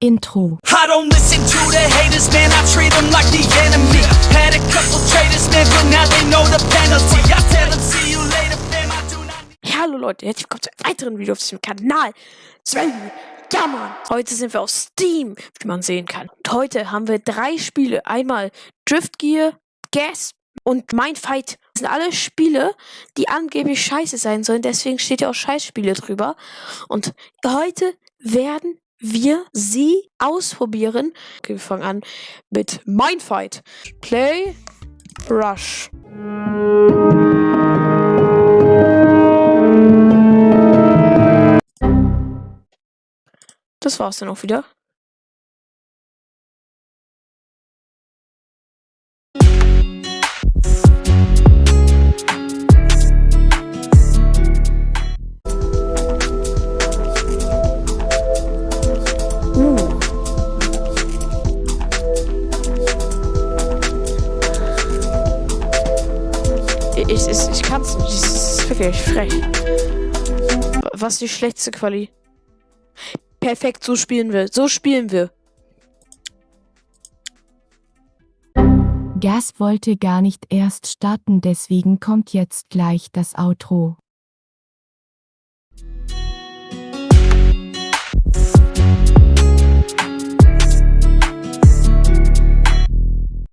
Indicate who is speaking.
Speaker 1: Intro.
Speaker 2: I don't listen to the haters, man. I treat them like the enemy. Had a couple traitors, man, but now they know the penalty. I tell them, see you later, fam. I do not.
Speaker 3: Ja, hallo Leute, herzlich willkommen zu einem weiteren Video auf diesem Kanal. Sven, ja Mann, heute sind wir auf Steam, wie man sehen kann. Und heute haben wir drei Spiele. Einmal Drift Gear, Gas und Mindfight. Das sind alle Spiele, die angeblich scheiße sein sollen. Deswegen steht ja auch Scheißspiele drüber. Und heute werden wir sie ausprobieren. Okay, wir fangen an mit Mindfight. Play, Rush. Das war's dann auch wieder. ich, ich, ich kann's nicht. Das ist wirklich frech. Was ist die schlechteste Quali. Perfekt, so spielen wir. So spielen wir.
Speaker 1: Gas wollte gar nicht erst starten, deswegen kommt jetzt gleich das Outro.